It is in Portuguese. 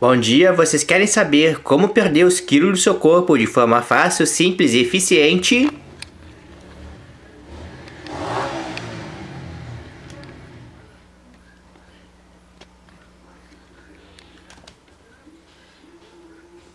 Bom dia, vocês querem saber como perder os quilos do seu corpo de forma fácil, simples e eficiente?